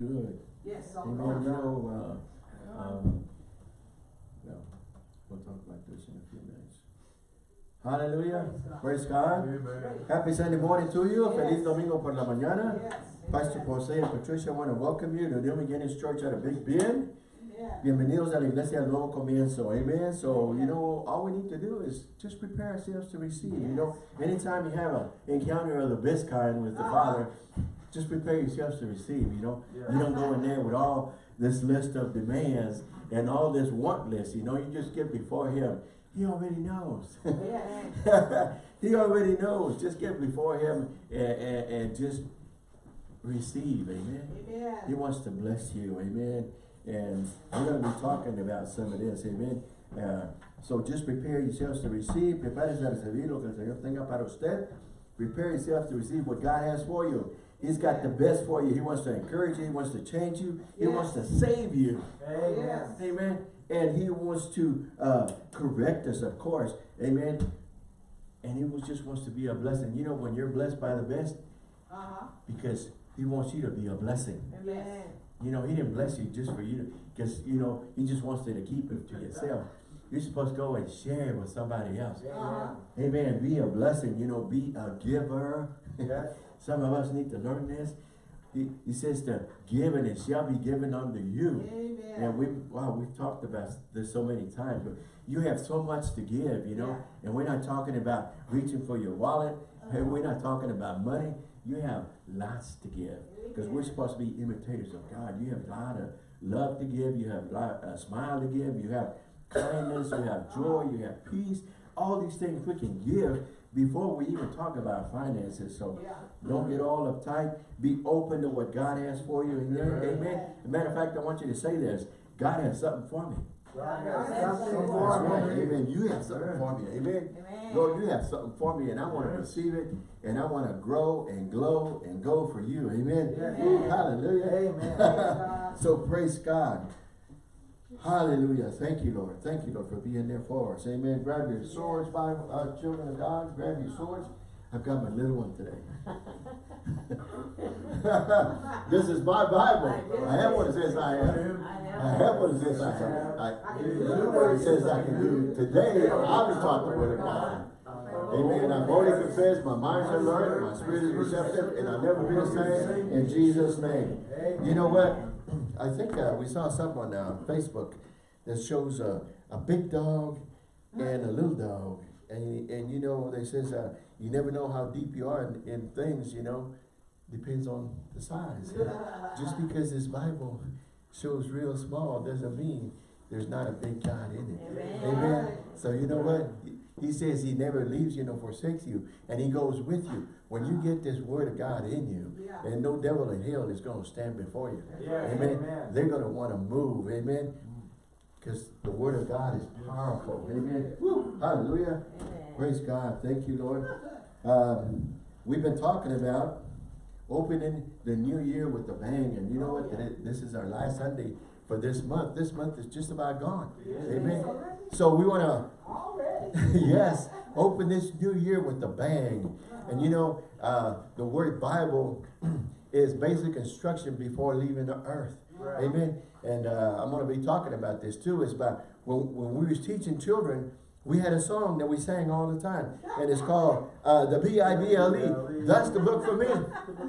Good. Yes, all Amen. know, uh, um, well, we'll talk about this in a few minutes. Hallelujah. Praise God. Amen. Happy Sunday morning to you. Yes. Feliz domingo por la mañana. Yes. Pastor. Jose and Patricia want to welcome you to New Beginnings Church at a Big Bend. Yeah. Bienvenidos a la iglesia del nuevo comienzo. Amen. So, you know, all we need to do is just prepare ourselves to receive. You know, anytime you have an encounter of the best kind with the Uh-huh. Father, just prepare yourselves to receive. You know, you don't go in there with all this list of demands and all this want list. You know, you just get before Him. He already knows. Yeah. he already knows. Just get before Him and, and, and just receive. Amen. He wants to bless you, amen. And we're going to be talking about some of this, amen. Uh, so just prepare yourselves to receive, prepárese a recibir lo que el Señor tenga para usted. Prepare yourself to receive what God has for you. He's got the best for you. He wants to encourage you. He wants to change you. He Yes. wants to save you. Amen. Amen. And he wants to uh, correct us, of course. Amen. And he was, just wants to be a blessing. You know, when you're blessed by the best, Uh-huh. because he wants you to be a blessing. Amen. You know, he didn't bless you just for you, because, you know, he just wants you to keep it to yourself. You're supposed to go and share it with somebody else. Uh-huh. Amen. Be a blessing, you know, be a giver. Yes. Some of us need to learn this. He, he says to give and it shall be given unto you. Amen. And we, wow, we've talked about this so many times, but you have so much to give, you know, and we're not talking about reaching for your wallet. Hey, uh-huh. we're not talking about money. You have lots to give because we're supposed to be imitators of God. You have a lot of love to give. You have a lot, a smile to give. You have kindness. You have joy. You have peace. All these things we can give before we even talk about finances. So Yeah. Don't get all uptight. Be open to what God has for you. Amen. Amen. Amen. As a matter of fact, I want you to say this. God has something for me. God has has something something for right. me. Amen. You have something for me. Amen. Amen. Lord, you have something for me and I want to receive it and I want to grow and glow and go for you. Amen. Amen. Hallelujah. Amen. So praise God. Hallelujah. Thank you, Lord. Thank you, Lord, for being there for us. Amen. Grab your swords, Bible, uh, children of God. Grab your swords. I've got my little one today. this is my Bible. I have what it says I am. I have what it says I have. I, I I can do what it says I can do. Today, I'll be taught the word of God. Amen. I've already confessed, my mind's alert, my spirit is receptive, and I'll never be the same in Jesus' name. You know what? I think uh, we saw something on uh, Facebook that shows a, a big dog and a little dog. And, and you know, they says, uh, you never know how deep you are in, in things, you know, depends on the size. Just because this Bible shows real small doesn't mean there's not a big God in it. Amen. Amen. So you know what? He- He says he never leaves you nor forsakes you. And he goes with you. When you get this word of God in you, Yeah. and no devil in hell is going to stand before you. Yes. Amen. Amen. They're going to want to move. Amen. Mm. Because the word of God is powerful. Amen. Woo. Hallelujah. Amen. Praise God. Thank you, Lord. Um, we've been talking about opening the new year with a bang. And you know what? This is our last Sunday for this month. This month is just about gone. Amen. So we want to yes, open this new year with a bang. And you know, uh, the word Bible is basic instruction before leaving the earth. Right. Amen. And uh, I'm going to be talking about this too. It's about when, when we was teaching children, we had a song that we sang all the time. And it's called uh, the B-I-B-L-E. That's the book for me.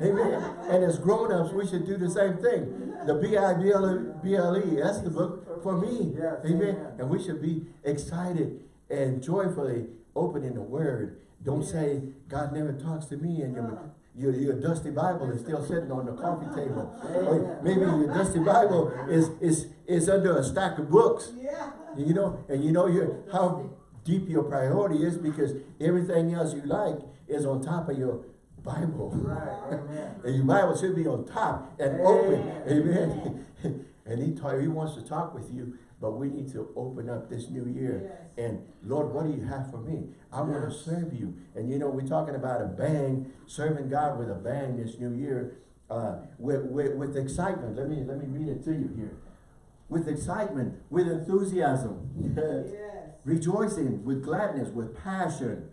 Amen. And as grown-ups, we should do the same thing. The B-I-B-L-E, that's the book for me. Amen. And we should be excited and joyfully opening the word. Don't say, God never talks to me and your, your, your dusty Bible is still sitting on the coffee table. Or maybe your dusty Bible is, is, is under a stack of books. Yeah. You know, and you know your how deep your priority is because everything else you like is on top of your Bible. Right. Amen. And your Bible should be on top and open. Amen. and he ta- he wants to talk with you, but we need to open up this new year. Yes. And Lord, what do you have for me? I want to serve you. And you know, we're talking about a bang, serving God with a bang this new year, uh, with, with, with excitement. Let me let me read it to you here. With excitement, with enthusiasm, Yes. Rejoicing, with gladness, with passion.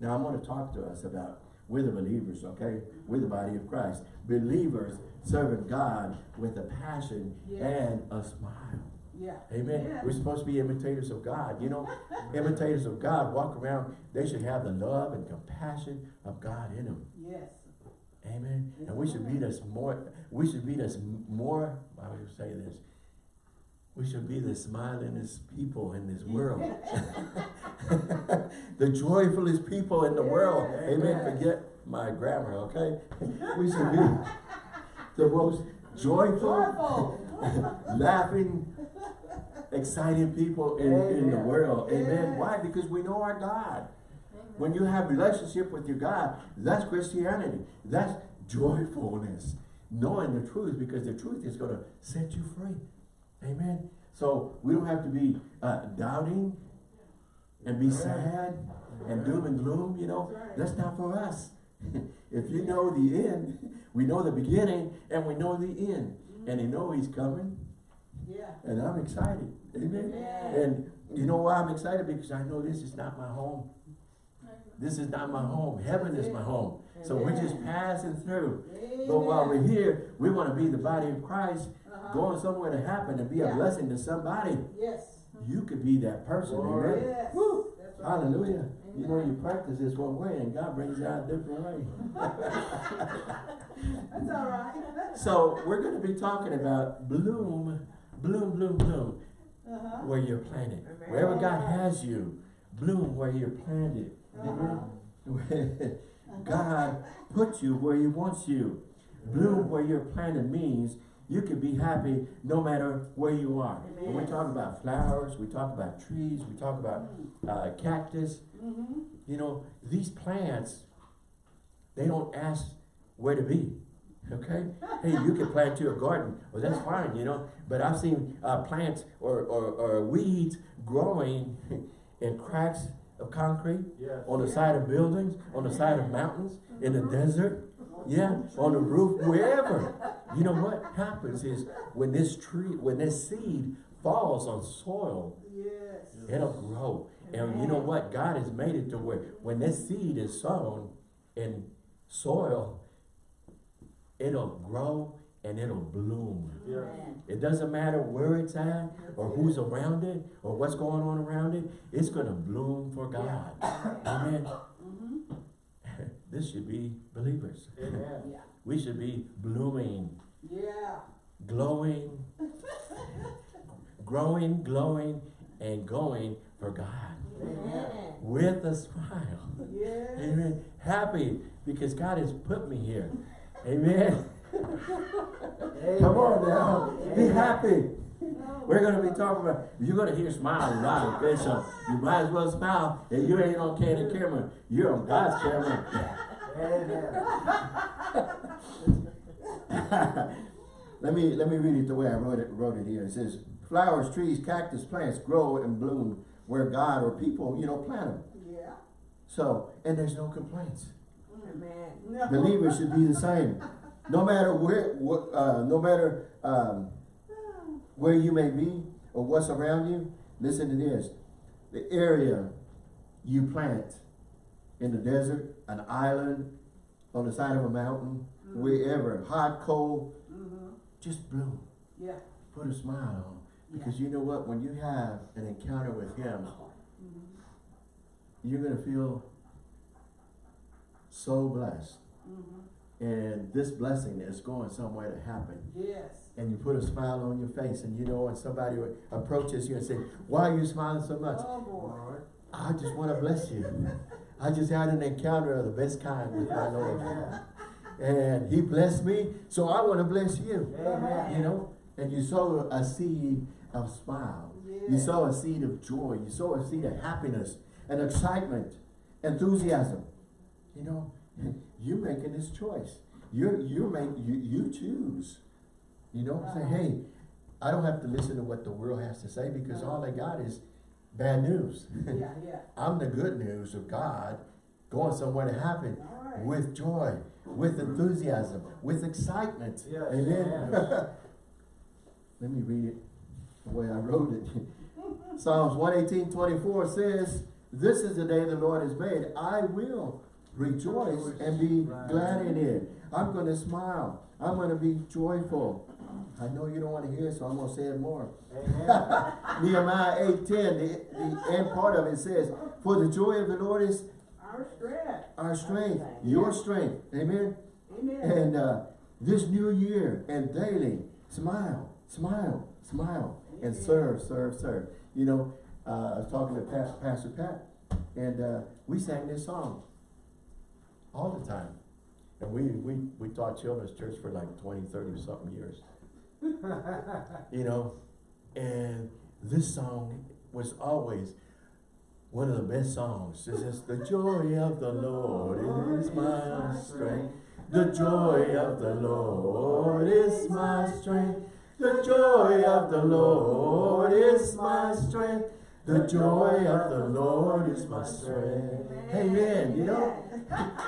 Now I'm going to talk to us about We're the believers, okay? We're the body of Christ. Believers serving God with a passion and a smile. Yeah. Amen. Yeah. We're supposed to be imitators of God. You know, imitators of God walk around, they should have the love and compassion of God in them. Yes. Amen. And we should be this more, we should be this more, I would say this, we should be the smilingest people in this world. the joyfulest people in the world. Amen. Forget my grammar, okay? We should be the most joyful, laughing, exciting people in, in the world. Amen. Why? Because we know our God. When you have relationship with your God, that's Christianity. That's joyfulness. Knowing the truth because the truth is going to set you free. Amen. So we don't have to be uh, doubting and be sad and doom and gloom, you know. That's not for us. if you know the end, we know the beginning and we know the end. And you know he's coming Yeah. and I'm excited. Amen. Yeah. And you know why I'm excited? Because I know this is not my home. This is not my home. Heaven is my home. So we're just passing through. But while we're here, we want to be the body of Christ, Uh-huh. going somewhere to happen and be a blessing to somebody. Yes. You could be that person. Amen. Yes. Right. Hallelujah. You know, you practice this one way and God brings you out a different way. That's all right. So we're going to be talking about bloom, bloom, bloom, bloom, Uh-huh. where you're planted. Wherever God has you, bloom where you're planted. Uh-huh. God put you where he wants you. Bloom where you're planted means you can be happy no matter where you are. When we talk about flowers, we talk about trees, we talk about uh, cactus. Mm-hmm. You know, these plants, they don't ask where to be. Okay? Hey, you can plant to your garden. Well, that's fine, you know. But I've seen uh, plants or, or, or weeds growing in cracks of concrete, Yes. on the side of buildings, on the side of mountains, in the desert, yeah, on the roof, wherever. You know what happens is when this tree, when this seed falls on soil, Yes. it'll grow. And you know what? God has made it to where when this seed is sown in soil, it'll grow and it'll bloom. It doesn't matter where it's at or who's around it or what's going on around it. It's going to bloom for God. Amen. This should be believers. Amen. Yeah. We should be blooming, Yeah. glowing, growing, glowing, and going for God Amen. with a smile. Yes. Amen. Happy because God has put me here. Amen. Come on now. Be happy. Oh. We're going to be talking about, you're going to hear smiles a lot, okay? So you might as well smile. And you ain't on candid camera. You're on God's camera. let me let me read it the way I wrote it wrote it here. It says, flowers, trees, cactus, plants grow and bloom where God or people, you know, plant them. Yeah. So, and there's no complaints. Amen. No. Believers should be the same. No matter where, what, uh, no matter um, where you may be or what's around you, listen to this. The area you plant in the desert, an island, on the side of a mountain, wherever, hot, cold, Mm-hmm. just bloom. Yeah. Put a smile on. Because you know what? When you have an encounter with Him, you're going to feel so blessed. Mm-hmm. And this blessing is going somewhere to happen. Yes. And you put a smile on your face and you know when somebody approaches you and say, why are you smiling so much? Oh, boy. I just want to bless you. I just had an encounter of the best kind with my Lord. And he blessed me, so I want to bless you. Amen. You know? And you sow a seed of smile. You Yeah. sow a seed of joy. You sow a seed of happiness and excitement, enthusiasm. You know, you're making this choice. You're you're make you you choose. You know, say, hey, I don't have to listen to what the world has to say because all they got is bad news. Yeah, yeah. I'm the good news of God going somewhere to happen right. with joy, with enthusiasm, with excitement. Yes, Amen. yes. Let me read it the way I wrote it. Psalms 118, 24 says, This is the day the Lord has made. I will rejoice and be glad in it. I'm gonna smile. I'm gonna be joyful. I know you don't wanna hear it, so I'm gonna say it more. Amen. Nehemiah eight ten, the, the end part of it says, For the joy of the Lord is Our strength. our strength, your strength. Amen. Amen. And uh, this new year and daily, smile, smile, smile, and serve, serve, serve. You know, uh, I was talking to Pat, Pastor Pat, and uh, we sang this song all the time. And we, we, we taught children's church for like 20, 30 something years. you know, and this song was always one of the best songs. It's just the joy of the Lord is my strength. The joy of the Lord is my strength. The joy of the Lord is my strength. The joy of the Lord is my strength. Amen. You know,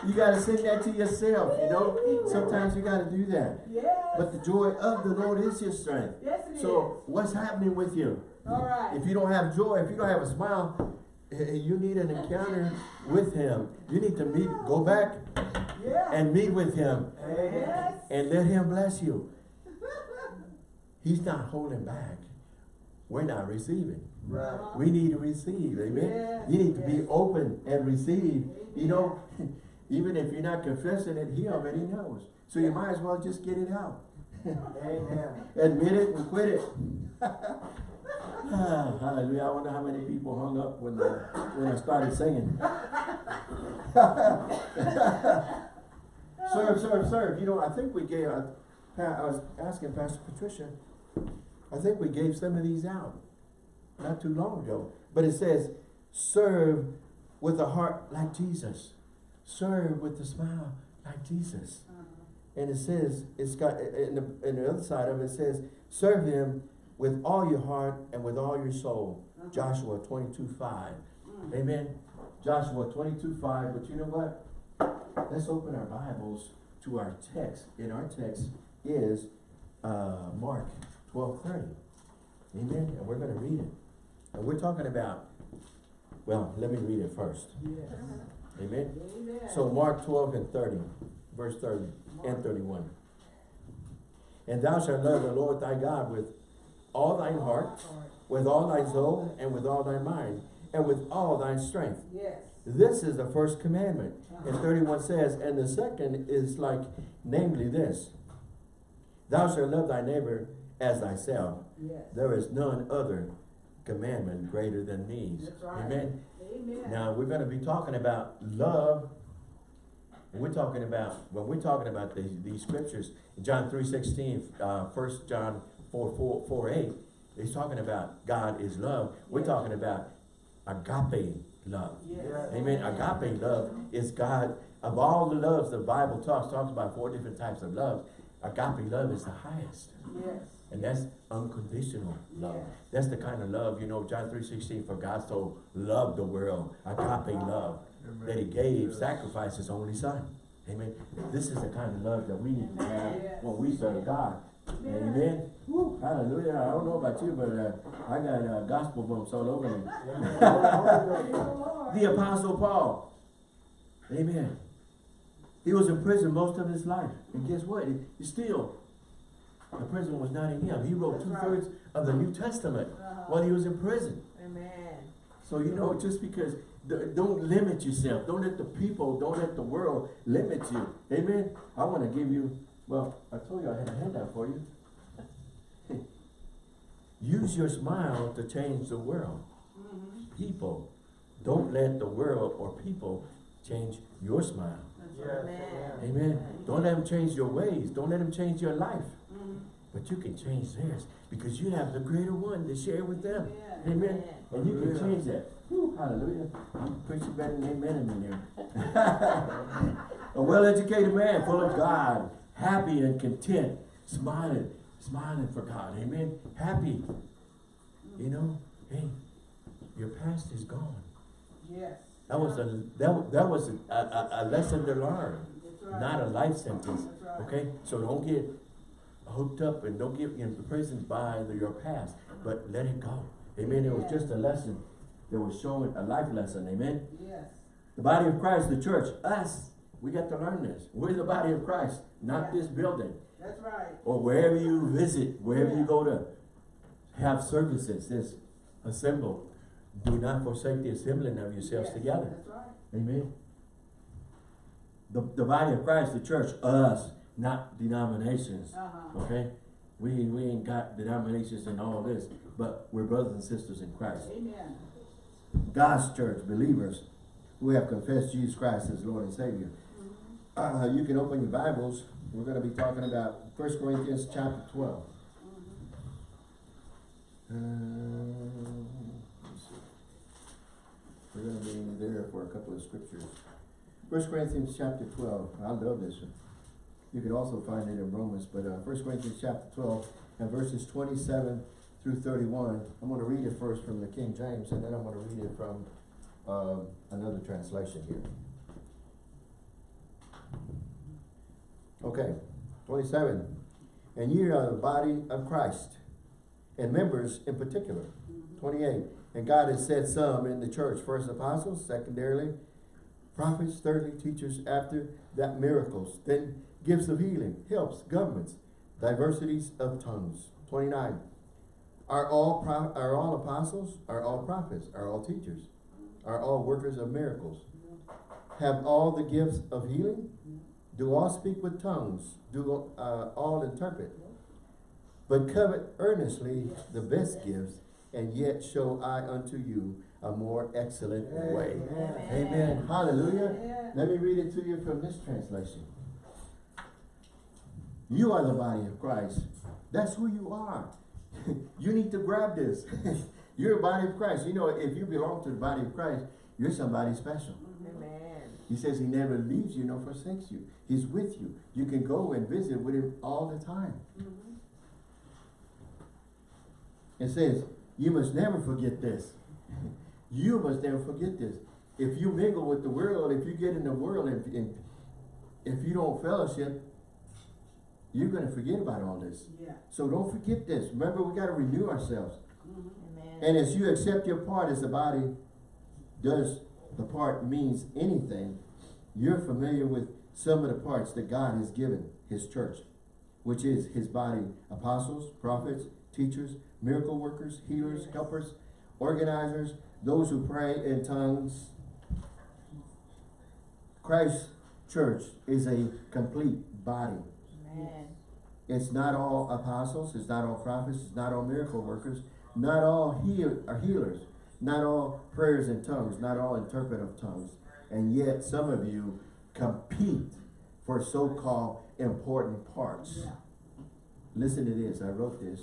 you gotta sing that to yourself, you know. Sometimes you gotta do that. Yes. But the joy of the Lord is your strength. Yes, it is. So what's happening with you? All right. If you don't have joy, if you don't have a smile, eh, you need an encounter with him. You need to meet, go back Yeah. and meet with him Yes. and let him bless you. He's not holding back. We're not receiving. Right. We need to receive, amen? Yes, You need to be open and receive. You know, even if you're not confessing it, he already knows. So you might as well just get it out. Amen. Admit it and quit it. Ah, Hallelujah. I wonder how many people hung up when, the, when I started singing. serve, serve, serve. You know, I think we gave, Pa- I was asking Pastor Patricia, I think we gave some of these out not too long ago. But it says, serve with a heart like Jesus. Serve with a smile like Jesus. Uh-huh. And it says, it's got, in the, in the other side of it, it says, serve him with all your heart and with all your soul. Uh-huh. Joshua twenty-two five. Mm. Amen. Joshua twenty-two five, but you know what? Let's open our Bibles to our text. And our text is, uh, Mark twelve thirty. Amen. And we're gonna read it. And we're talking about, well, let me read it first. Yes. Amen. Amen. So Mark twelve and thirty, verse thirty and thirty-one. And thou shalt love the Lord thy God with all thine heart, with all thy soul, and with all thy mind, and with all thy strength. Yes. This is the first commandment. And uh-huh. thirty-one says, and the second is like, namely this. Thou shalt love thy neighbor as thyself. Yes. There is none other commandment greater than these. Right. Amen. Amen. Now, we're gonna be talking about love. And we're talking about, when we're talking about these, these scriptures, John three sixteen, uh, First John four, four, four, eight, he's talking about God is love. We're Yes. talking about agape love. Yes. Amen. Agape love is God, of all the loves the Bible talks, talks about four different types of love. Agape love is the highest. Yes. And that's unconditional love. Yes. That's the kind of love, you know, John three sixteen, for God so loved the world, agape love, that he gave, sacrificed his only son. Amen. This is the kind of love that we need to have when we serve God. Amen. Woo, hallelujah. I don't know about you, but uh, I got uh, gospel bumps all over me. The apostle Paul. Amen. He was in prison most of his life. And guess what? He still, the prison was not in him. He wrote two-thirds of the New Testament Uh-huh. while he was in prison. Amen. So, you know, just because, d- don't limit yourself. Don't let the people, don't let the world limit you. Amen. I want to give you, well, I told you I had a handout for you. Use your smile to change the world. Mhm. People, don't let the world or people change your smile. That's Yes, right. amen. Amen. Don't let them change your ways. Don't let them change your life. But you can change theirs because you have the greater one to share with them. Amen. Amen. And you can change that. Whew, hallelujah. I'm preaching better than amen in there. A well-educated man full of God, happy and content, smiling, smiling for God. Amen. Happy. You know, hey, your past is gone. Yes. That was a that, that was a, a, a lesson to learn. Right. not a life sentence, right. okay? So don't get hooked up and don't get imprisoned by your past, but let it go. Amen, it was just a lesson that was showing, a life lesson, amen? Yes. The body of Christ, the church, us, we got to learn this. We're the body of Christ, not Yeah. this building. That's right. Or wherever you visit, wherever you go to have services, this assemble. Do not forsake the assembling of yourselves Yes, together. That's right. Amen. The, the body of Christ, the church, us, not denominations. Uh-huh. Okay? We, we ain't got denominations and all this, but we're brothers and sisters in Christ. Amen. God's church, believers who have confessed Jesus Christ as Lord and Savior. Uh, you can open your Bibles. We're going to be talking about 1 Corinthians chapter 12. Uh, let's see. We're going to be there for a couple of scriptures. 1 Corinthians chapter 12. I love this one. You can also find it in Romans, but uh, 1 Corinthians chapter 12 and verses 27 through 31. I'm going to read it first from the King James, and then I'm going to read it from um, another translation here. Okay, 27. And ye are the body of Christ, and members in particular. 28. And God has set some in the church, first apostles, secondarily prophets, thirdly teachers, after that miracles, then gifts of healing, helps, governments, diversities of tongues. 29. Are all pro- are all apostles? Are all prophets? Are all teachers? Are all workers of miracles? Have all the gifts of healing? Do all speak with tongues? Do uh, all interpret? But covet earnestly the best gifts, and yet show I unto you a more excellent way. Amen. Amen. Hallelujah. Yeah. Let me read it to you from this translation. You are the body of Christ. That's who you are. you need to grab this. You're a body of Christ. You know, if you belong to the body of Christ, you're somebody special. Amen. He says he never leaves you nor forsakes you. He's with you. You can go and visit with him all the time. Mhm. It says, you must never forget this. you must never forget this. If you mingle with the world, if you get in the world, and, and if you don't fellowship, you're going to forget about all this. Yeah. So don't forget this. Remember, we got to renew ourselves. Mhm. And as you accept your part as the body does the part means anything, you're familiar with some of the parts that God has given his church, which is his body, apostles, prophets, teachers, miracle workers, healers, helpers, organizers, those who pray in tongues. Christ's church is a complete body. Amen. It's not all apostles, it's not all prophets, it's not all miracle workers, not all heal are healers, not all prayers in tongues, not all interpret of tongues. And yet some of you compete for so-called important parts. Yeah. Listen to this, I wrote this.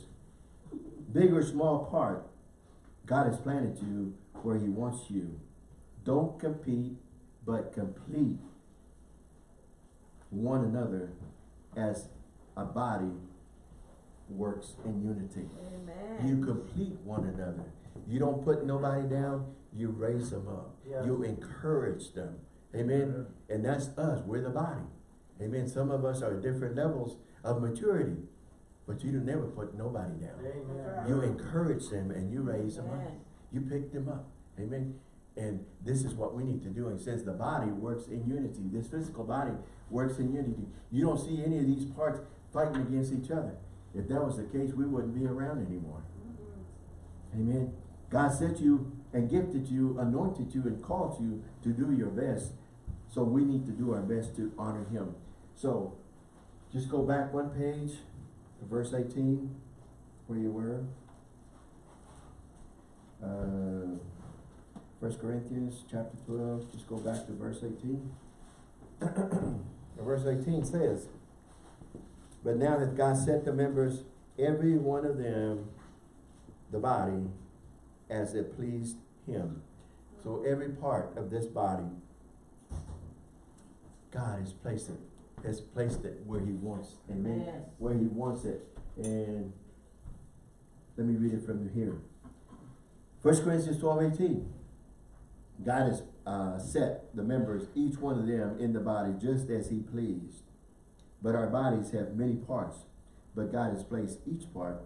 Big or small part, God has planted you where he wants you. Don't compete, but complete one another as a body works in unity. Amen. You complete one another. You don't put nobody down, you raise them up. Yeah. You encourage them. Amen. And that's us. We're the body. Amen. Some of us are at different levels of maturity. But you never put nobody down. Amen. You encourage them and you raise them up. You pick them up. Amen. And this is what we need to do. It says the body works in unity. This physical body works in unity. You don't see any of these parts fighting against each other. If that was the case, we wouldn't be around anymore. Amen. God sent you and gifted you, anointed you, and called you to do your best. So we need to do our best to honor him. So just go back one page verse 18, where you were. Uh, First Corinthians chapter 12, just go back to verse 18. verse 18 says, But now that God set the members, every one of them, the body, as it pleased him. So every part of this body, God has placed it, has placed it where he wants, amen? Yes. Where he wants it. And let me read it from here. First Corinthians 12, 18. God has uh, set the members, each one of them, in the body just as he pleased. But our bodies have many parts, but God has placed each part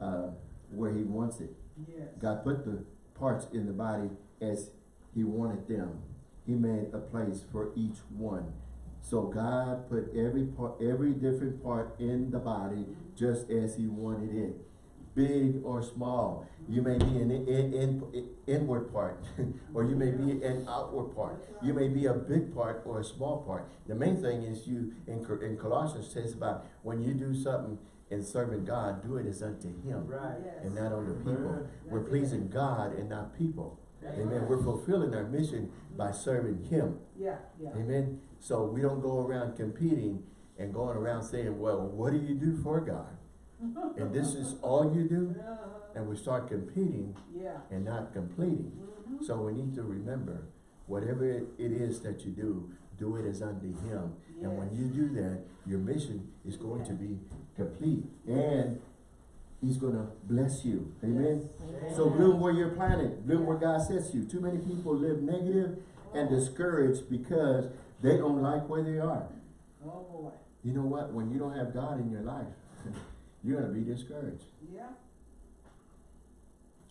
uh, where he wants it. Yes. God put the parts in the body as he wanted them. he made a place for each one. So God put every part, every different part in the body just as he wanted it. Big or small. You may be an in, in, in- inward part, or you may be an outward part. You may be a big part or a small part. The main thing is you, in, in Colossians says about when you do something in serving God, do it as unto him Right. and not unto people. We're pleasing God and not people. Amen. We're fulfilling our mission by serving him. Yeah, yeah. Amen. So we don't go around competing and going around saying, well, what do you do for God? And this is all you do? And we start competing Yeah. and not completing. Mm-hmm. So we need to remember, whatever it is that you do, do it as unto him. And when you do that, your mission is going to be complete. And he's gonna bless you. Amen. Yes. So bloom where you're planted, bloom where God sets you. Too many people live negative and discouraged because they don't like where they are. Oh, boy. You know what? When you don't have God in your life, you're gonna be discouraged. Yeah.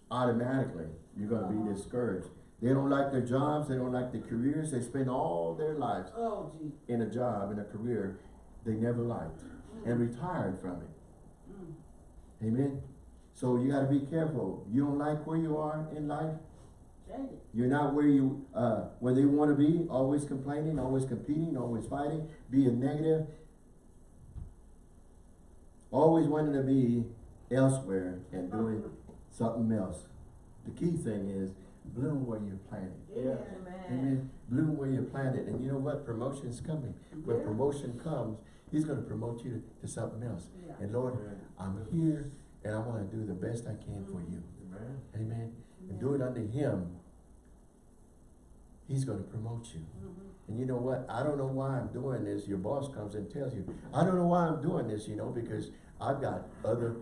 Automatically, you're gonna be discouraged. They don't like their jobs, they don't like their careers, they spend all their lives Oh, in a job, in a career they never liked and retired from it. Mm. Amen? So you gotta be careful. You don't like where you are in life, You're not where you, uh, where they want to be, always complaining, always competing, always fighting, being negative. Always wanting to be elsewhere and doing something else. The key thing is bloom where you're planted. Yeah. Amen. Amen. Bloom where you're planted. And you know what? Promotion's coming. When Yeah. promotion comes, he's going to promote you to something else. Yeah. And Lord, I'm here and I want to do the best I can for you. Amen. Amen. And do it unto him. He's going to promote you. Mhm. And you know what? I don't know why I'm doing this. Your boss comes and tells you, I don't know why I'm doing this, you know, because I've got other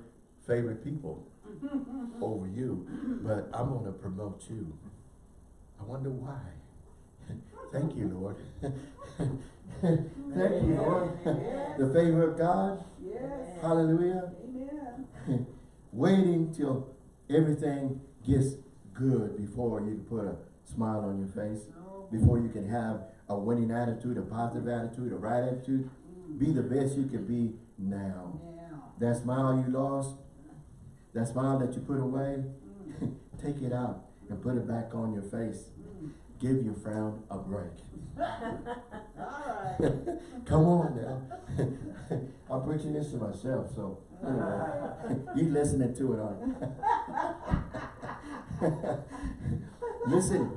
favorite people over you, but I'm going to promote you. I wonder why. Thank you, Lord. Thank you, Lord. the favor of God. Yes. Hallelujah. Amen. Waiting till everything gets good before you can put a smile on your face, Oh, before you can have a winning attitude, a positive attitude, a right attitude. Be the best you can be now. now. That smile you lost, that smile that you put away, take it out and put it back on your face. Give your frown a break. All right. Come on now. I'm preaching this to myself, so anyway, you listening to it, aren't you? Listen,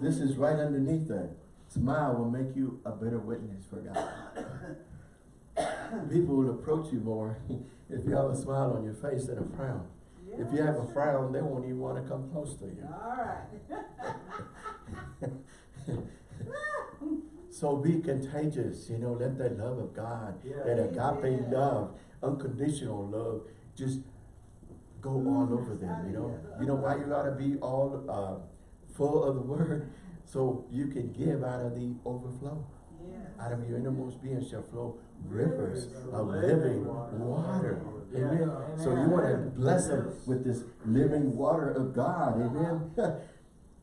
this is right underneath that. Smile will make you a better witness for God. People will approach you more if you have a smile on your face than a frown. If you have a frown, they won't even want to come close to you. All right. So be contagious, you know, let that love of God, Yeah. that agape Amen. love, unconditional love, just go all over them, you know. You know why you gotta be all uh, full of the word? So you can give out of the overflow. Out of your innermost being shall flow rivers of living water. Yeah. Amen. So you want to bless them with this living water of God. Amen.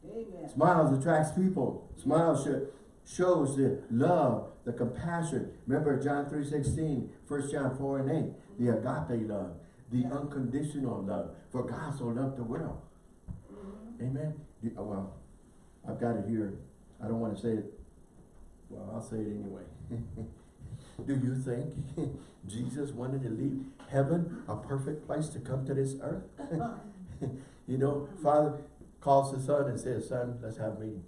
Amen. Smiles attracts people. Smiles should, shows the love, the compassion. Remember John 3, 16, 1 John 4 and 8, the agape love, the unconditional love. For God so loved the world. Mm-hmm. Amen. Oh, well, I've got it here. I don't want to say it. Well, I'll say it anyway. Do you think Jesus wanted to leave heaven, a perfect place to come to this earth? you know, Father calls the son and says, son, let's have a meeting.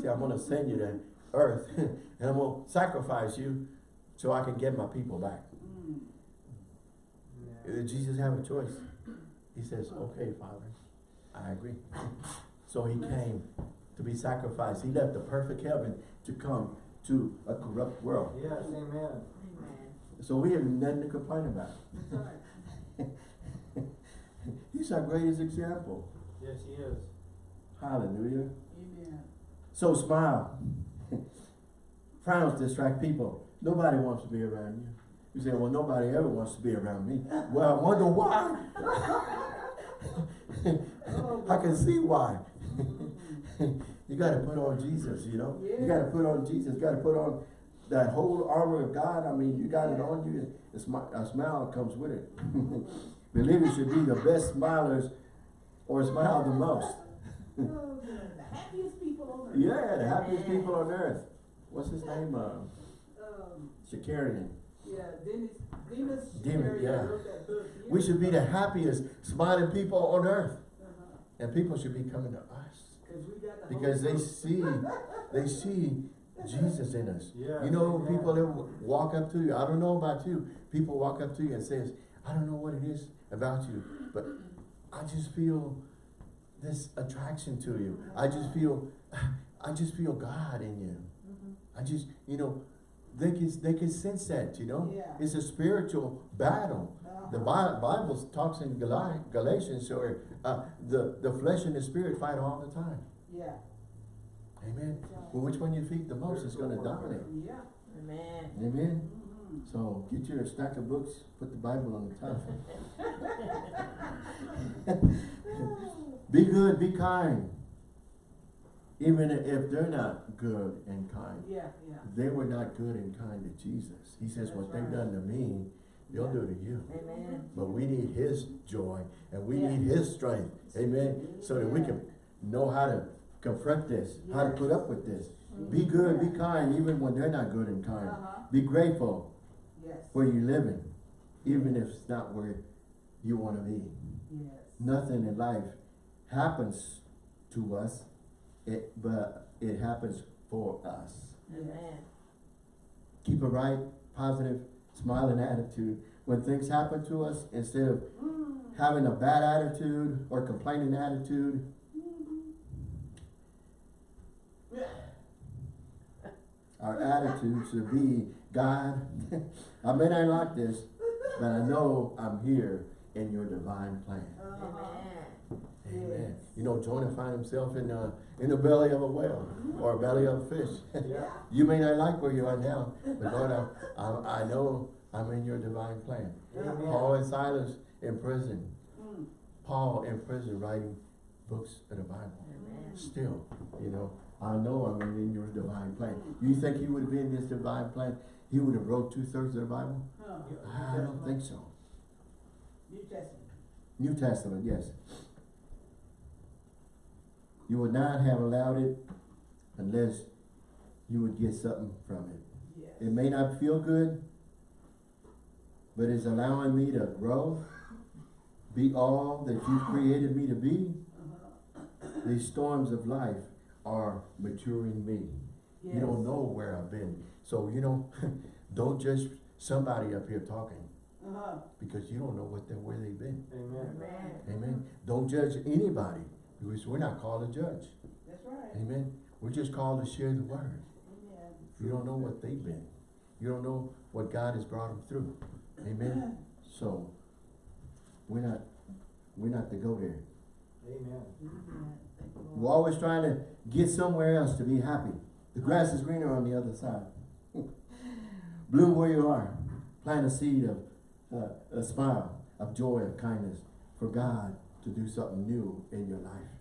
See, I'm going to send you to earth and I'm going to sacrifice you so I can get my people back. Mm. Did Jesus have a choice? He says, okay, Father, I agree. So he came to be sacrificed. He left the perfect heaven to come to a corrupt world. Yes, amen. Amen. So we have nothing to complain about. He's our greatest example. Yes, he is. Hallelujah. Amen. So smile. Frowns distract people. Nobody wants to be around you. You say, well, nobody ever wants to be around me. Well, I wonder why. I can see why. you gotta put on Jesus, you know? You gotta put on Jesus, you gotta put on that whole armor of God. I mean, you got it on you, a smile, a smile comes with it. Believers should be the best smilers or smile the most. Oh. The happiest people on earth. Yeah, the happiest people on earth. What's his name? Uh, Um, Shakarian. yeah, Dennis, Demos, Shakarian yeah. wrote that book. We should be the happiest, smiling people on earth. And people should be coming to us. Cause we got the Because they see, they see Jesus in us. Yeah. You know, Amen. people that walk up to you, I don't know about you, people walk up to you and says, I don't know what it is about you, but I just feel this attraction to you. I just feel, I just feel God in you. Mhm. I just, you know, they can, they can sense that, you know? Yeah. It's a spiritual battle. The Uh-huh. Bi- Bible talks in Gali- Galatians, or, uh, the, the flesh and the spirit fight all the time. Yeah, Amen. Well, which one you feed the most is gonna dominate. yeah. Amen. Amen. Mhm. So get your stack of books, put the Bible on the top. Be good, be kind. Even if they're not good and kind. Yeah, yeah. They were not good and kind to Jesus. He says, what they've done to me, they'll do to you. Amen. But we need his joy and we Yeah. need his strength. Amen. So that we can know how to confront this, how to put up with this. Be good, be kind, even when they're not good and kind. Uh-huh. Be grateful Yes. where you're living, even if it's not where you want to be. Yes. Nothing in life happens to us, it, but it happens for us. Amen. Keep a right, positive, smiling attitude. When things happen to us, instead of Mm. having a bad attitude or complaining attitude, our attitude should be, God, I may not like this, but I know I'm here in your divine plan. Uh-huh. Amen. Amen. You know, Jonah found himself in the, in the belly of a whale or a belly of a fish. Yeah. You may not like where you are now, but Lord, I, I, I know I'm in your divine plan. Amen. Paul and Silas in prison. Mm. Paul in prison writing books of the Bible. Amen. Still, you know, I know I'm in your divine plan. You think he would have been in this divine plan? He would have wrote two-thirds of the Bible? Huh. I don't think so. New Testament. New Testament, yes. You would not have allowed it unless you would get something from it. Yes. It may not feel good, but it's allowing me to grow, be all that you've created me to be. Uh-huh. These storms of life are maturing me. You don't know where I've been. So, you know, don't judge somebody up here talking Uh-huh. because you don't know what they, where they've been. Amen. Amen. Amen. Don't judge anybody because we're not called to judge. That's right. Amen. We're just called to share the word. Amen. You don't know what they've been. You don't know what God has brought them through. Amen. So, we're not, we're not to go there. Amen. Amen. Thank you, Lord. We're always trying to get somewhere else to be happy. The grass is greener on the other side. Bloom where you are. Plant a seed of, uh, a smile, of joy, of kindness for God to do something new in your life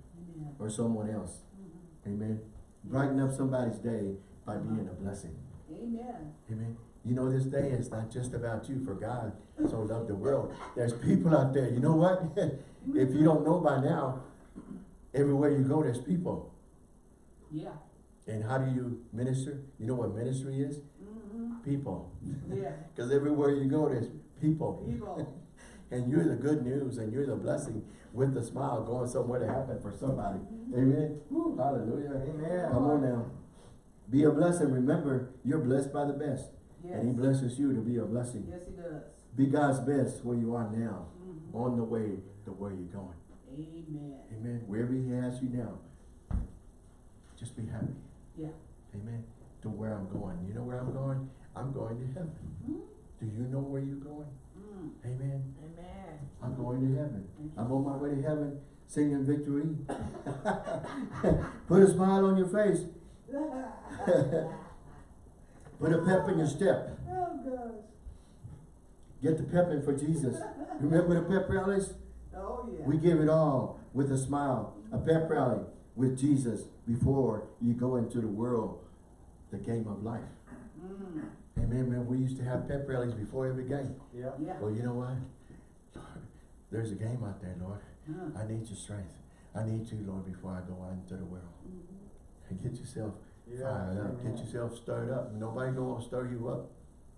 Or someone else. Mhm. Amen. Brighten up somebody's day by being a blessing. Amen. Amen. You know, this day is not just about you, for God so loved the world. There's people out there, you know what? if you don't know by now, everywhere you go, there's people. Yeah. And how do you minister? You know what ministry is? Mm-hmm. People. Yeah. Because everywhere you go, there's people. People. And you're the good news and you're the blessing with the smile going somewhere to happen for somebody. Amen. Woo, hallelujah. Amen. Come on now. Be a blessing. Remember, you're blessed by the best. Yes. And he blesses you to be a blessing. Yes, he does. Be God's best where you are now, Mhm. on the way to where you're going. Amen. Amen. Wherever he has you now, just be happy. Yeah. Amen. To where I'm going. You know where I'm going? I'm going to heaven. Mhm. Do you know where you're going? Mm. Amen. Amen. I'm going to heaven. I'm on my way to heaven singing victory. Put a smile on your face. Put a pep in your step. oh, gosh. Get the pep in for Jesus. Remember the pep rallies? Oh, yeah. We give it all with a smile. A pep rally. with Jesus before you go into the world, the game of life. Mm. Amen, man. We used to have pep rallies before every game. Yeah. Yeah. Well, you know what? Lord, there's a game out there, Lord. Huh. I need your strength. I need you, Lord, before I go out into the world. Mhm. And get yourself Yeah. fired up. Get yourself stirred up. Nobody gonna stir you up.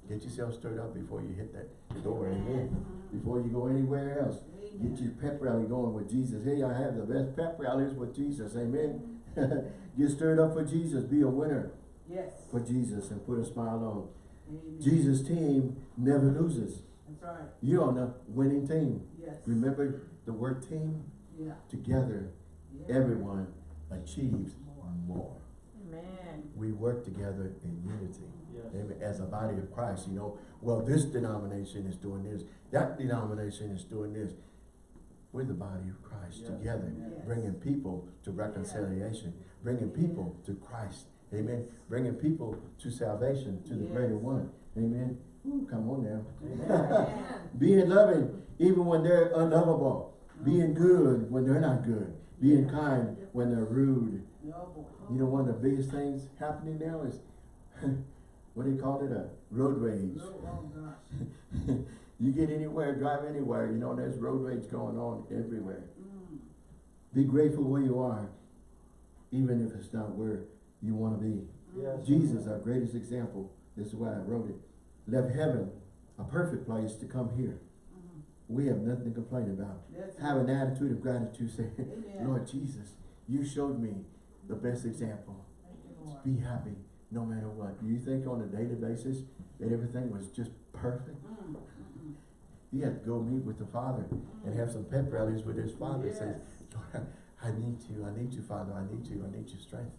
Get yourself stirred up before you hit that door. Amen. Before you go anywhere else. Get your pep rally going with Jesus. Hey, I have the best pep rallies with Jesus. Amen. Get stirred up for Jesus. Be a winner Yes. for Jesus and put a smile on. Amen. Jesus' team never loses. That's right. You're on the winning team. Yes. Remember the word team? Yeah. Together, yeah. everyone achieves more. Amen. We work together in unity. Yes. Amen. As a body of Christ, you know, well, this denomination is doing this, that denomination is doing this. We're the body of Christ Yes. together, Yes. bringing people to reconciliation, bringing people to Christ. Amen. Bringing people to salvation, to the greater one. Amen. Ooh, come on now. Being loving even when they're unlovable. Being good when they're not good. Being kind when they're rude. No. You know, one of the biggest things happening now is, what do you call it, a road rage. Oh gosh. you get anywhere, drive anywhere, you know, there's road rage going on everywhere. Mm. Be grateful where you are, even if it's not where you want to be. Yes. Jesus, our greatest example, this is why I wrote it, left heaven, a perfect place to come here. Mhm. We have nothing to complain about. That's Have an attitude of gratitude, say, Amen. Lord Jesus, you showed me the best example. You. Be happy no matter what. Do you think on a daily basis that everything was just perfect? Mm, mm, He had to go meet with the Father and have some pep rallies with his Father. Yes. Say, Lord, I need you, I need you, Father, I need you, I need your strength.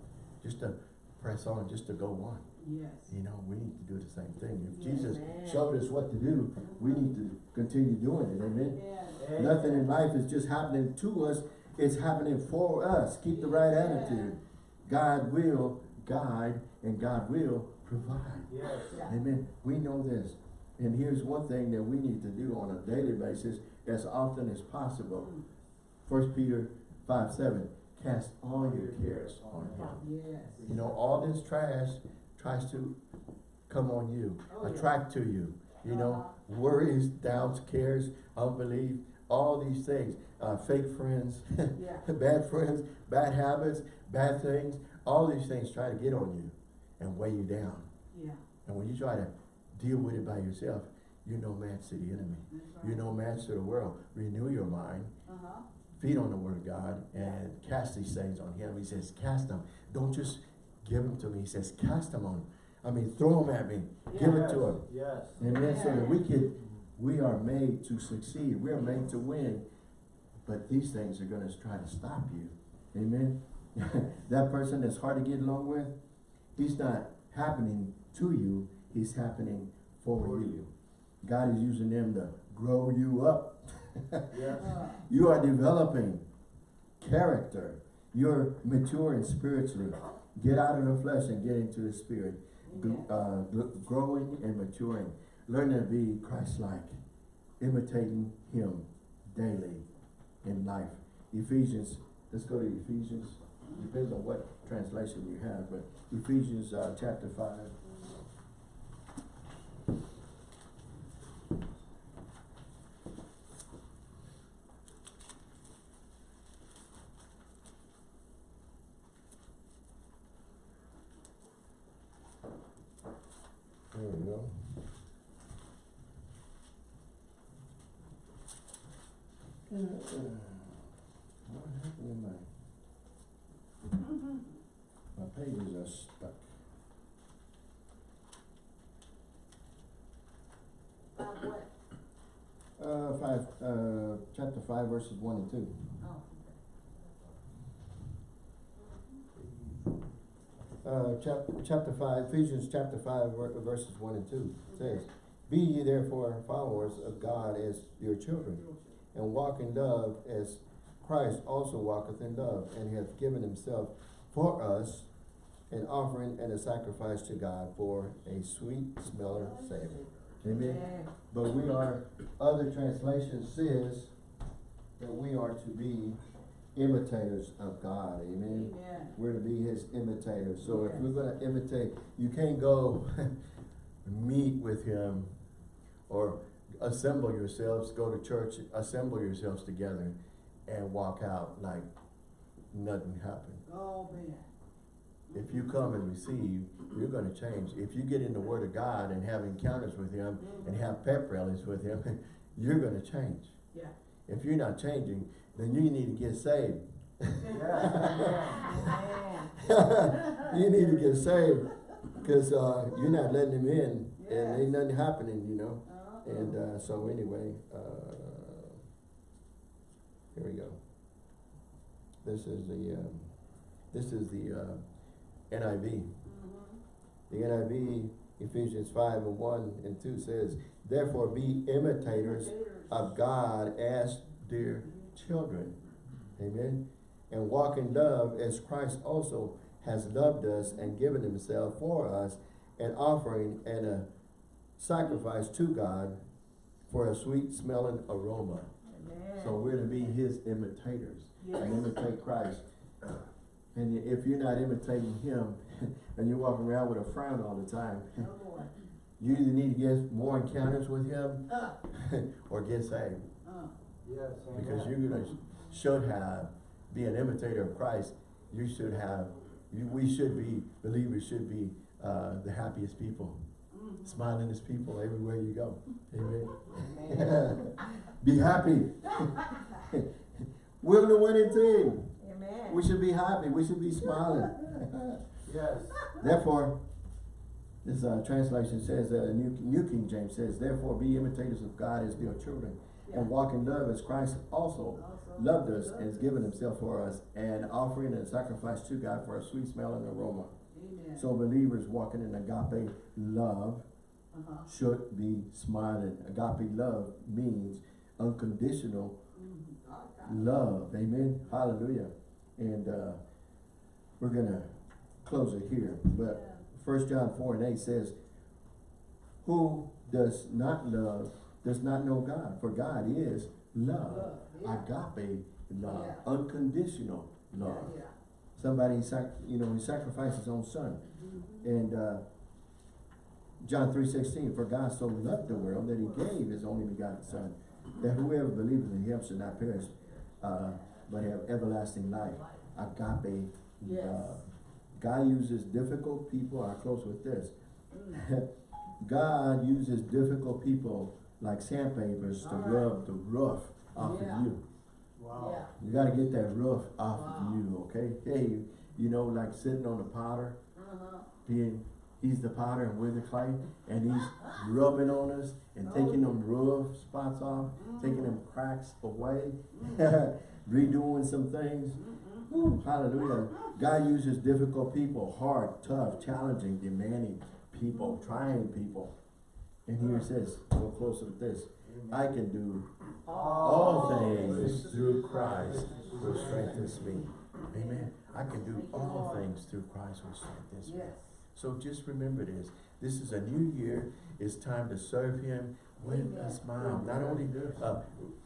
Just to press on, just to go on. Yes. You know, we need to do the same thing. If Yes. Jesus Amen. showed us what to do, we need to continue doing it. Amen. Yes. Nothing in life is just happening to us, it's happening for us. Keep the right attitude. God will guide and God will provide. Yes. Amen. We know this. And here's one thing that we need to do on a daily basis as often as possible. Mm. First Peter five seven, cast all your cares on him. Yes. You know, all this trash tries to come on you, Oh, yeah. attract to you. You know, worries, doubts, cares, unbelief, all these things, uh, fake friends, Yeah. bad friends, bad habits, bad things, all these things try to get on you and weigh you down. Yeah. And when you try to deal with it by yourself, you're no match to the enemy. Right. You're no match to the world. Renew your mind, Uh-huh. Feed on the word of God, and cast these things on him. He says, cast them. Don't just give them to me. He says, cast them on him. I mean, throw them at me. Give it to him. Yes. Amen. So that we can, we are made to succeed. We are made to win. But these things are going to try to stop you. Amen. that person that's hard to get along with, he's not happening to you. He's happening for For you. God is using them to grow you up. Yes. You are developing character. You're maturing spiritually. Get out of the flesh and get into the spirit. Uh, growing and maturing. Learning to be Christ-like. Imitating Him daily in life. Ephesians, let's go to Ephesians. Depends on what translation you have, but Ephesians uh, chapter 5. There we go. Uh, What happened in my, my pages are stuck. uh, what? Uh, five, uh, chapter five verses one and two. Oh, Uh, chap- chapter five, Ephesians chapter five, verses one and two says, Be ye therefore followers of God as your children, and walk in love as Christ also walketh in love, and hath given himself for us an offering and a sacrifice to God for a sweet smelling savor. Amen. But we are, other translation says that we are to be imitators of God, amen? Amen. We're to be his imitators. So if we're gonna imitate, you can't go meet with him or assemble yourselves, go to church, assemble yourselves together and walk out like nothing happened. Oh, man. If you come and receive, you're gonna change. If you get in the word of God and have encounters with him and mm-hmm. have pep rallies with him, you're gonna change. Yeah. If you're not changing, then you need to get saved. You need to get saved because uh, you're not letting him in and ain't nothing happening, you know. Uh-huh. And uh, so anyway, uh, here we go. This is the um, this is the uh, NIV. Mhm. The NIV Ephesians five and one and two says, "Therefore be imitators of God as dear children." Amen. And walk in love as Christ also has loved us and given himself for us, an offering and a sacrifice to God for a sweet smelling aroma. Amen. So we're to be his imitators Yes. and imitate Christ. And if you're not imitating him and you're walking around with a frown all the time, Oh, you either need to get more encounters with him Uh, or get saved. uh. Yes, Because you're should have, be an imitator of Christ, you should have, you, we should be, believers should be, uh, the happiest people. Mhm. Smilingest people everywhere you go. Amen. Amen. Be happy. We're the winning team. Amen. We should be happy. We should be smiling. Yes. Therefore, this uh, translation says, uh, New, New King James says, therefore be imitators of God as dear children, and walk in love as Christ also loved us and has given himself for us, an offering and sacrifice to God for a sweet smelling aroma. Amen. So believers walking in agape love Uh-huh. should be smiling. Agape love means unconditional Mhm. Love. Amen. Hallelujah. And uh, we're gonna close it here. But First John four and eight says, "Who does not love does not know God, for God is love, Love, yeah. agape love, Yeah. unconditional love." Yeah, Somebody, you know, he sacrificed his own son, yeah. and uh, John three sixteen, "For God so loved the world that He gave His only begotten Son, that whoever believes in Him should not perish, uh, but have everlasting life." Agape Yes. love. God uses difficult people. I close with this. Mm. God uses difficult people like sandpapers to Alright. rub the rough off Yeah. of you. Wow. Yeah. You gotta get that rough off Wow. of you, okay? Hey, you know, like sitting on the potter, Uh-huh. being, he's the potter and we're the clay, and he's rubbing on us and taking them oh. rough spots off, mm-hmm. taking them cracks away, mm-hmm. redoing some things. Mm-hmm. Woo, hallelujah. God uses difficult people, hard, tough, challenging, demanding people, trying people. And here it says, go closer with this. I can do all things through Christ who strengthens me. Amen. I can do all things through Christ who strengthens me. So just remember this. This is a new year. It's time to serve Him with a smile. Not only uh,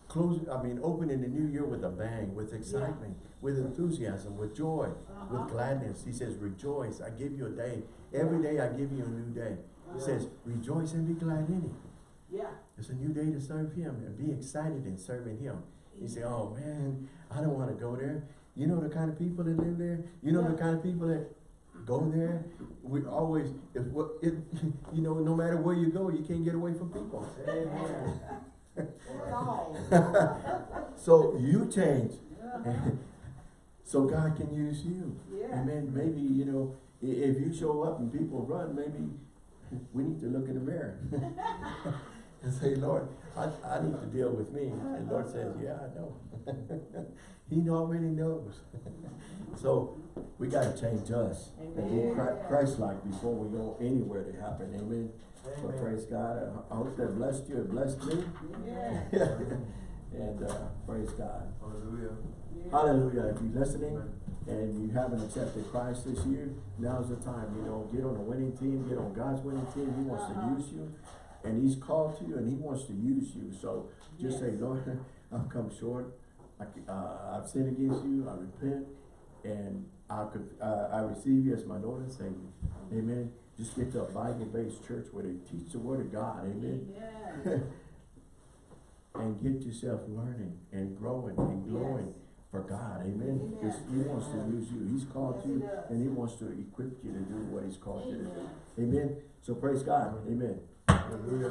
close, I mean, opening the new year with a bang, with excitement, with enthusiasm, with joy, Uh-huh. with gladness. He says, rejoice. I give you a day. Every day I give you a new day. He says, rejoice and be glad in it. Yeah. It's a new day to serve Him and be excited in serving Him. You say, oh man, I don't want to go there. You know the kind of people that live there? You know the kind of people that go there? We always, if what, it, you know, no matter where you go, you can't get away from people. Amen. So you change. So God can use you. Yeah. Amen. Maybe, you know, if you show up and people run, maybe we need to look in the mirror and say, Lord, I, I need to deal with me. And Lord says, yeah, I know. he already knows. so we got to change us and be Christ-like before we go anywhere to happen. Amen. So Amen. praise God. I- I hope that blessed you. It blessed me. Yeah. and uh, praise God. Hallelujah. Hallelujah. If you're listening and you haven't accepted Christ this year, now's the time, you know, get on a winning team, get on God's winning team. He wants Uh-huh. to use you and he's called to you and he wants to use you. So just say, Lord, I've come short. I, uh, I've sinned against you, I repent, and I could, uh, I receive you as my Lord and Savior. Amen. Just get to a Bible-based church where they teach the word of God, amen. Amen. and get yourself learning and growing and growing Yes. For God, amen. Because he wants to use you, he's called Yes, you, does. and he wants to equip you to do what he's called you to Amen. do. Amen. So praise God, amen. Hallelujah. Hallelujah.